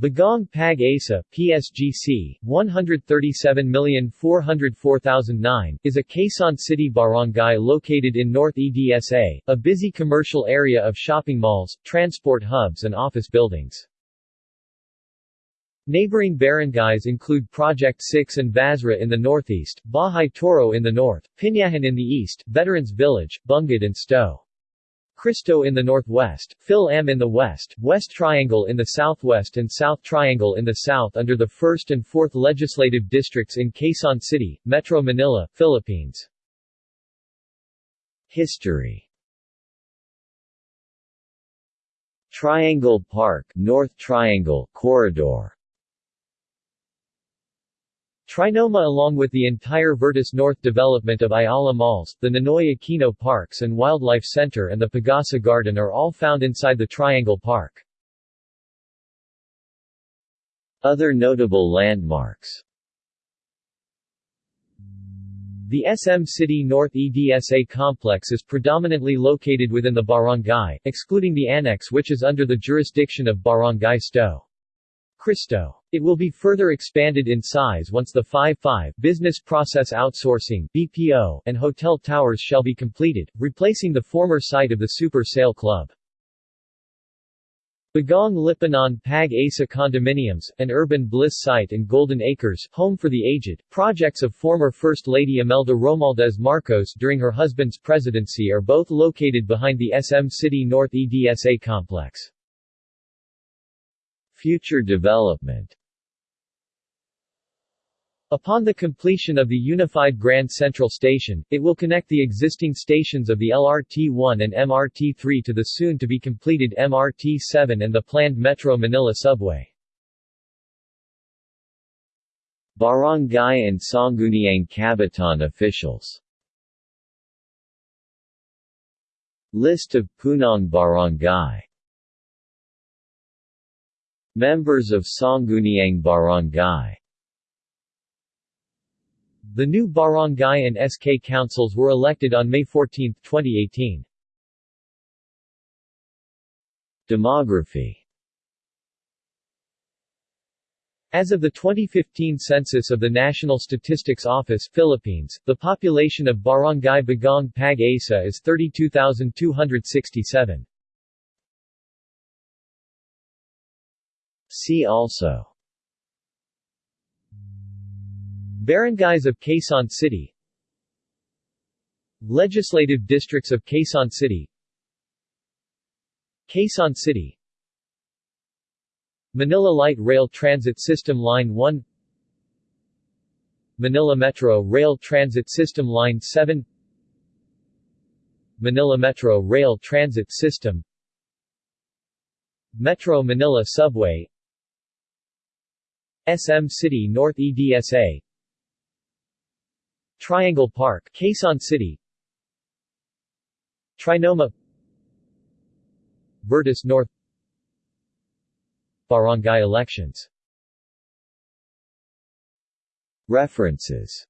Bagong Pag Asa, PSGC, 137404009, is a Quezon City barangay located in North EDSA, a busy commercial area of shopping malls, transport hubs and office buildings. Neighboring barangays include Project 6 and Vasra in the northeast, Bahay Toro in the north, Pinyahan in the east, Veterans Village, Bungad and Sto. Cristo in the northwest, Phil-Am in the west, West Triangle in the southwest and South Triangle in the south under the 1st and 4th legislative districts in Quezon City, Metro Manila, Philippines. History Triangle Park North Triangle Corridor Trinoma along with the entire Vertis North development of Ayala Malls, the Ninoy Aquino Parks and Wildlife Center and the Pagasa Garden are all found inside the Triangle Park. Other notable landmarks The SM City North EDSA complex is predominantly located within the barangay, excluding the annex which is under the jurisdiction of Barangay Sto. Cristo. It will be further expanded in size once the 5-5 Business Process Outsourcing BPO and hotel towers shall be completed, replacing the former site of the Super Sale Club. Bagong Lipunan Pag Asa Condominiums, an urban bliss site and Golden Acres, home for the aged, projects of former First Lady Imelda Romualdez Marcos during her husband's presidency are both located behind the SM City North EDSA complex. Future development. Upon the completion of the unified Grand Central Station, it will connect the existing stations of the LRT-1 and MRT-3 to the soon-to-be-completed MRT-7 and the planned Metro Manila subway. Barangay and Sangguniang Kabataan officials. List of Punong Barangay Members of Sangguniang Barangay The new barangay and SK councils were elected on May 14, 2018. Demography As of the 2015 census of the National Statistics Office Philippines, the population of Barangay Bagong Pag Asa is 32,267. See also. Barangays of Quezon City. Legislative districts of Quezon City. Quezon City. Manila Light Rail Transit System Line 1 Manila Metro Rail Transit System Line 7 Manila Metro Rail Transit System. Metro Manila Subway SM City North EDSA Triangle Park, Quezon City. Trinoma. Vertis North. Barangay elections. References